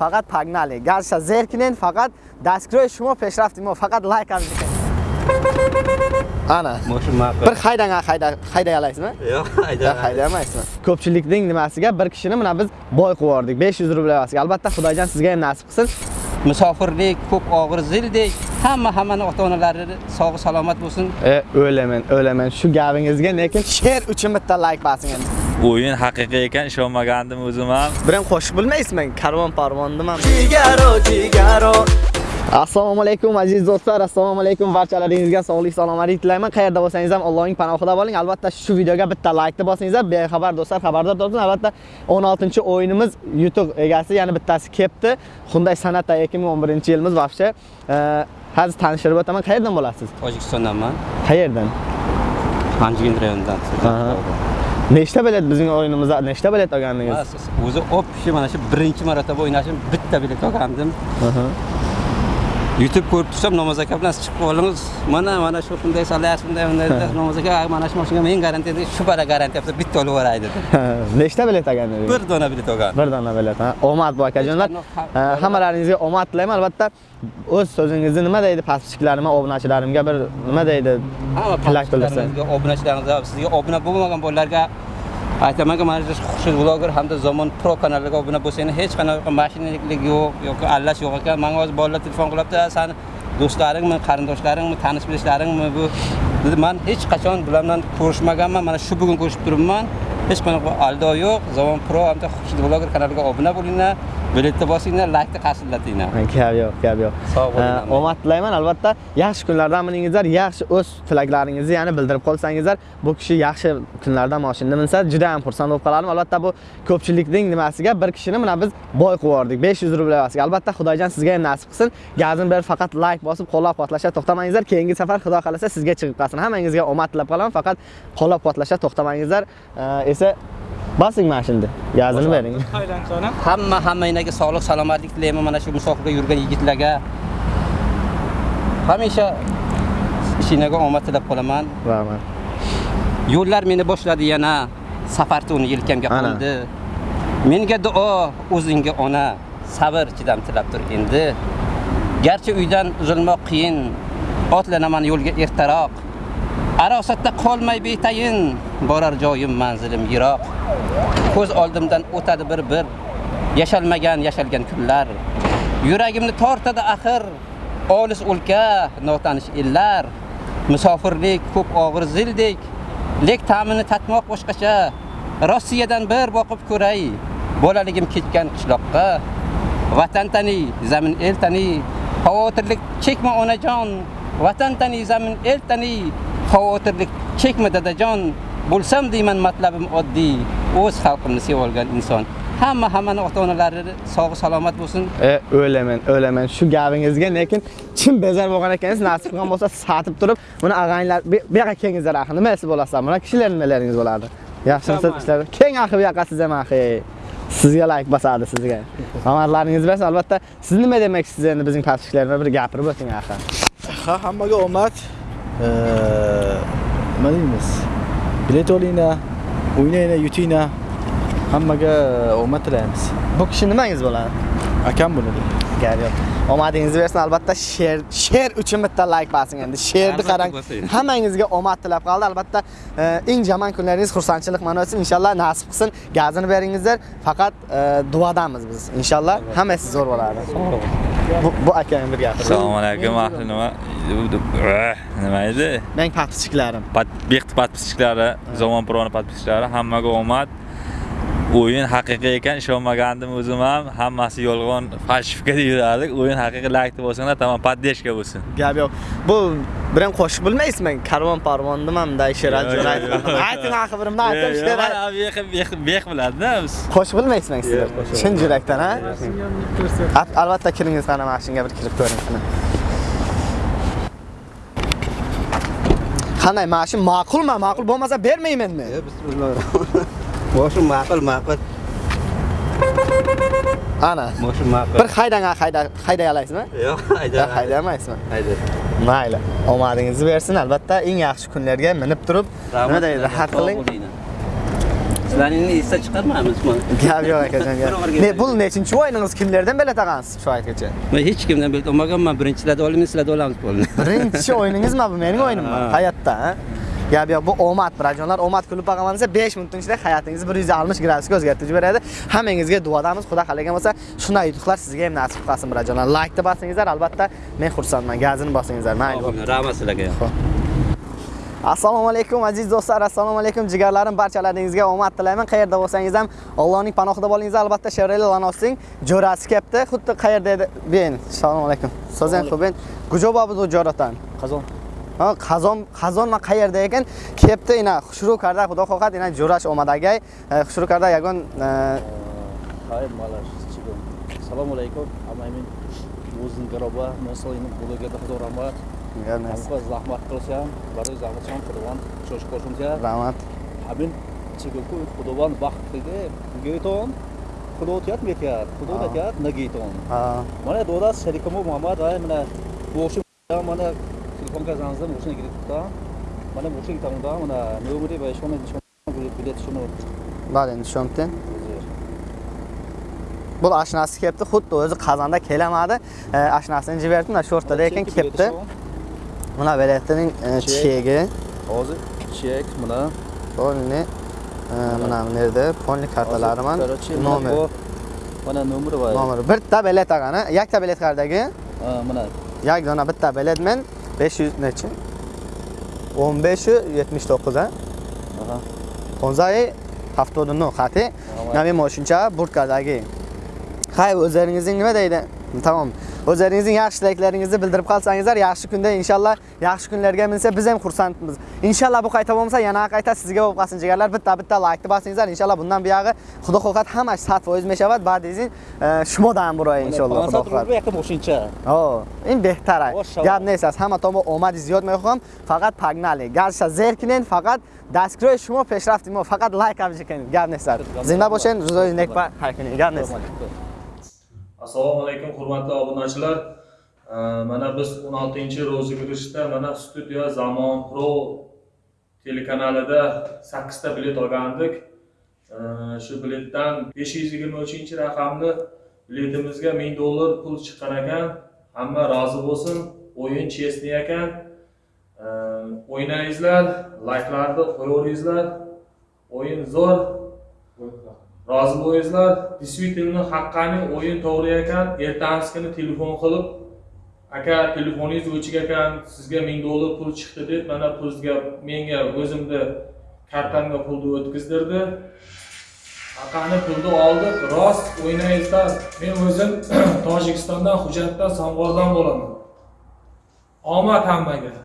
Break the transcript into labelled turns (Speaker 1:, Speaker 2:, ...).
Speaker 1: faqat pagnali garcha zerknen faqat dastkroy shuma peshraftim faqat like qilib ana.
Speaker 2: Moshim ma'qul.
Speaker 1: bir haydang hayda hayday olasizmi
Speaker 2: Yo'q,
Speaker 1: yo'q
Speaker 2: hayda.
Speaker 1: haydamaysizmi ko'pchilikning nimasiga bir kishini mana biz boy qilib yubordik. 500 rubl evaziga. Albatta xudojon sizga ham nasib qilsin.
Speaker 2: Musofirlik, ko'p og'ir zildek, hamma hammani ota-onalari sog' salomat bo'lsin.
Speaker 1: e o'laman o'laman shu gapingizga lekin she'r uchun bitta like bosing endi
Speaker 3: o'yin haqiqiy ekan ishonmagandim o'zim ham.
Speaker 1: Biram qo'shiq bilmaysizmi? Karvon parvondiman jigaro jigaro. Assalomu alaykum aziz do'stlar. Assalomu alaykum barchalaringizga sog'lik salomatlik tilayman. Qayerda bo'lsangiz ham allohning panohida bo'ling albatta shu videoga bitta laykni bosingizlar. Bexabar do'stlar xabardor bo'lsin albatta 16 o'yinimiz yutuq egasi yana bittasi kelibdi. Hyundai Sonata 2011 yilimiz вообще hozir tanishtirib o'taman. Qayerdan bo'lasiz?
Speaker 2: Tojikistondanman.
Speaker 1: qayerdan?
Speaker 2: Anjigin rayonidan.
Speaker 1: Nechta bilet bizning o'yinimizda nechta bilet olgandingiz
Speaker 2: O'zi opshi mana shu birinchi marotaba o'ynashim bitta bilet olgandim. YouTube ko'rib tursam namoz aka bilan chiqib qoldingiz. Mana mana shu bunday salayapsiz, bunday bunday namoz aka mana shu mashinaga men garantiya shu bala garantiya bo'lsa bitta olib yuboray dedi.
Speaker 1: nechta bilet olgandingiz
Speaker 2: Bir dona bilet olgan.
Speaker 1: bir dona bilet omad bu akajonlar Ha, hammalaringizga omad tilayman albatta o'z so'zingizni nima deydi pastchiklarim obunachilarimga bir nima deydi Tilak bildirsin.
Speaker 2: obunachilarimizga, sizga obuna bo'lmagan bolalarga aytamanki mana shu xushid vloger hamda zamon pro kanaliga obuna bo'lsangiz hech qanaqa mashinaliklik yo'q yoki allash yo'q ekan. Manga hozir bolalar telefon qilyapti sani do'stlaringmi qarindoshlaringmi tanish bilishlaringmi? Bu dedi man hech qachon bular bilan ko'rishmaganman mana shu bugun ko'rishib turibman. Hech qanaqa aldov yo'q. Zamon pro hamda xushid vloger kanaliga obuna bo'linglar. Biletni bosinglar laykni qarshilatinglar.
Speaker 1: Gap yo'q gap yo'q.
Speaker 2: Sog' bo'linglar.
Speaker 1: Omad tilayman. Albatta yaxshi kunlardan miningizlar yaxshi o'z tilaklaringizni yana bildirib qolsangizlar bu kishi yaxshi kunlarda mashinada minsa juda ham xursand bo'lib qolardim albatta bu ko'pchilikning nimasiga bir kishini mana biz boy qilib yubordik. 500 rubl evaziga. Albatta xudojon sizga ham nasib qilsin. Gazini berib faqat like bosib qo'llab quvvatlashga to'xtamangizlar. Keyingi safar xudo xohlasa sizga chiqib qolsin. Hammangizga omad tilab qolaman. Faqat qo'llab quvvatlashga to'xtamangizlar esa bosing mana shunda? Gazini bering.
Speaker 2: Hamma hammanglarga sog'lik salomatlik tilayman mana shu musofirga yurgan yigitlarga hamisha ishinglarga omad tilab qolaman.
Speaker 1: Rahmat
Speaker 2: yo'llar meni boshladi yana safar to'ni yelkamga
Speaker 1: Ana.
Speaker 2: qo'ndi menga duo o'zingga ona sabr chidam tilab tur endi. Garchi uydan uzilmoq qiyin otlanaman yo'lga ertaroq arosatda qolmay betayin borar joyim manzilim yiroq. Ko'z oldimdan o'tadi bir bir yashalmagan yashalgan kunlar. Yuragimni tortadi axir olis o'lka notanish illar. musofirlik ko'p og'ir zildek lek ta'mini tatmoq boshqacha. Rossiyadan bir boqib ko'ray bolaligim ketgan qishloqqa. Vatan tani zamin el tani xavotirlik chekma onajon. Vatan tani zamin el tani xavotirlik chekma dadajon? Bo'lsam deyman matlabim oddiy. O'z xalqimni sevib olgan inson. Hamma hammani ota onalari sog' salomat bo'lsin.
Speaker 1: E o'laman o'laman shu gapingizga lekin chin bezor bo'lgan ekansiz nasib qilgan bo'lsa satib turib buni ag'anglar bu yoqqa kelingizlar axir. Nima esi bo'lasizlar buni kishilar nimalaringiz bo'ladi yaxshimisiz ishlar keng axir bu yoqqa siz ham axir. Sizga layk bosadi sizga. Omadlaringiz bersin albatta. Siz nima demoqchisiz endi bizning pastchilarga bir gapirib o'ting axir.
Speaker 4: Ha hammaga omad nima deymiz? Bilet olinglar o'ynanglar yutinglar. Hammaga omad tilaymiz.
Speaker 1: Bu kishi nimangiz bo'ladi?
Speaker 4: Akam bo'ladi.
Speaker 1: Gap yo'q omadingizni bersin. Albatta she'r she'r uchun bitta like bosing endi. She'rni qarang hammangizga omad tilab qoldi. Albatta e, eng yomon kunlaringiz xursandchilik mana o'tsin. Inshaalloh nasib qilsin. Gazini beringizlar. Faqat e, duodamiz biz. Inshaalloh hammasi zo'r bo'ladi. Bu, bu akang bir gapir
Speaker 3: assalomu alaykum. Ahli nima? Eh, nima edi?
Speaker 1: Men подписчиklarim
Speaker 3: bext podpischiklari zamon proni podpischiklari hammaga omad o'yin haqiqiy ekan ishonmagandim o'zim ham. Hammasi yolg'on falshifka deyardik o'yin haqiqiy laykni bo'lsanglar tamom поддержка bo'lsin.
Speaker 1: Gap yo'q. Bu biram qo'shiq bilmaysizmi? Karvon parvondiman bunday she'r
Speaker 3: Yo'q, yo'q, yo'q.
Speaker 1: ayting axir birimni ayting she'r
Speaker 3: bex bex biladida biz.
Speaker 1: Qo'shiq bilmaysizmi sizlar? Chin yurakdan ha? Al- albatta kiringiz qani mana shunga bir kirib ko'ring qanday mana shu ma'qulmi? Ma'qul bo'lmasa bermaymanmi
Speaker 2: boshim ma'qul ma'qul
Speaker 1: ana
Speaker 2: boshim ma'qul
Speaker 1: bir haydang hayda hayday olasizmi
Speaker 2: yo'q
Speaker 1: yo'q haydamaysizmi
Speaker 2: hayda
Speaker 1: mayli omadingizni bersin. Albatta eng yaxshi kunlarga minib turib nima deydi rahat qiling.
Speaker 2: Sizlarni esda chiqarmaymiz man
Speaker 1: Gap yo'q akajon. Ne bu nechinchi o'yiningiz kimlardan bilet olgansiz shu aytgacha?
Speaker 2: man hech kimdan bilet olmaganman birinchilarda olamiz sizlarda olamiz bo'ldi.
Speaker 1: Birinchi o'yiningizmi bu mening o'yinimmi?
Speaker 2: Ha.
Speaker 1: Hayotda, ha? Gap yo'q, bu omad, birajonlar, omad kulib boqaman desa 5 minutning ichida hayotingizni 160 gradusga o'zgartirib beradi. Hammangizga duodamiz, Xudo xalagan bo'lsa, shunday yutuqlar sizga ham nasib qilsin, birajonlar. Like-ni bosingizlar, albatta men xursandman. Gazini bosingizlar. Mayli.
Speaker 2: rahmat sizlarga
Speaker 1: Assalomu alaykum aziz do'stlar, assalomu alaykum jigarlarim, barchalaringizga omad tilayman. Qayerda bo'lsangiz ham Allohning panohida bo'linglar. Albatta Chevrolet Lanos'ning jo'rasi kelibdi. Xuddi qayerda edi? Ben. Assalomu alaykum. So'zing xo'p, ben. Gujoba bu jo'ratan.
Speaker 4: Qazon.
Speaker 1: Ha, qazon, qazon ma qayerda ekan? Kelibdi, ina xushru karda, xudo xohlab, ina jo'rash omadagay. Xushru karda yagon e,
Speaker 4: Hayır malash chiqim. Assalomu alaykum. Amamin o'zing garoba, masalan, blogerda xudo rahmat. Hamqa zahmat qilsam, barcha zahmat ham qilgan, cho'sh qo'shimcha.
Speaker 1: Rahmat.
Speaker 4: Amin chiqibku xudoban baxtiga geyton. Xudo tiyat metyat, xudo
Speaker 1: Ha.
Speaker 4: metyat nageyton.
Speaker 1: Ha,
Speaker 4: Mana do'das sharikamo Muhammad ay mana bu o'sha mana telefonga zanzim o'shani kiritdi. Mana bu o'sha tangda mana nomeri va shuni bilet shuni
Speaker 1: bale, tushundim. Bu ashnasi kelibdi, xuddi o'zi qazonda kelamadi. E, ashnasini jiberdim, mana shu o'rtada ekan kelibdi. Mana biletining e,
Speaker 4: Chek.
Speaker 1: chegi.
Speaker 4: Hozir chek mana
Speaker 1: Polni e, mana bu yerda polni kartalari man nomer.
Speaker 4: Mana nomeri va
Speaker 1: Nomer. Bitta bilet agani, yakta bilet qardagi.
Speaker 4: Ha, mana
Speaker 1: Yak dona bitta bilet men 500 neçə? 15-i 79-a.
Speaker 4: Aha.
Speaker 1: 15-i 79 xəti. Nəmi məşinçə burd qadagi. Xeyr, özlərinizin nə deyildi? Tamam. O'zlaringizning yaxshi tilaklaringizni bildirib qolsangizlar, yaxshi kunda inshaalloh yaxshi kunlarga minsa biz ham xursandmiz. Inshaalloh bu qayta bo'lmasa, yana qayta sizga bo'lib qolsin jigarlar. Bitta-bitta like bosingizlar. Inshaalloh bundan buyog'i Xudo xohlab hamma 100% meshavat, ba'dizin shumodan buroy inshaalloh Xudo xohlab.
Speaker 4: Yakka moshincha.
Speaker 1: O, in.
Speaker 4: Mashallah.
Speaker 1: Gap neysiz, hamma tomon omad ziyod mehqam, faqat pagnali. Garcha zerkinin, faqat dastkroy shuma peshraftim, faqat like qabul qiling. Gap neysiz. Zinda bo'shin, ro'zoy nekpa haykining. Gap neysiz.
Speaker 5: Assalomu alaykum hurmatli obunachilar. Mana biz 16 rozыгрышda mana studiya zamon pro telekanalida 8 ta bilet olgandik. Shu biletdan 523 raqamli biletimizga 1000 dollar pul chiqqan ekan. Hamma rozi bo'lsin o'yin chestni ekan o'ynangizlar layklarni qo'yaveringizlar. O'yin zo'r. Rozi bo'lingizlar действительно haqqani o'yin to'g'ri ekan ertasi kuni telefon qilib aka telefoningiz o'chik ekan sizga ming dollar pul chiqdi deb mana pulga menga o'zimni kartamga pulni o'tkazdirdi. Aqani pulni oldik rost o'ynaysizlar men o'zim tojikistondan hujjatdan somg'ordan bo'laman. Omad hammaga.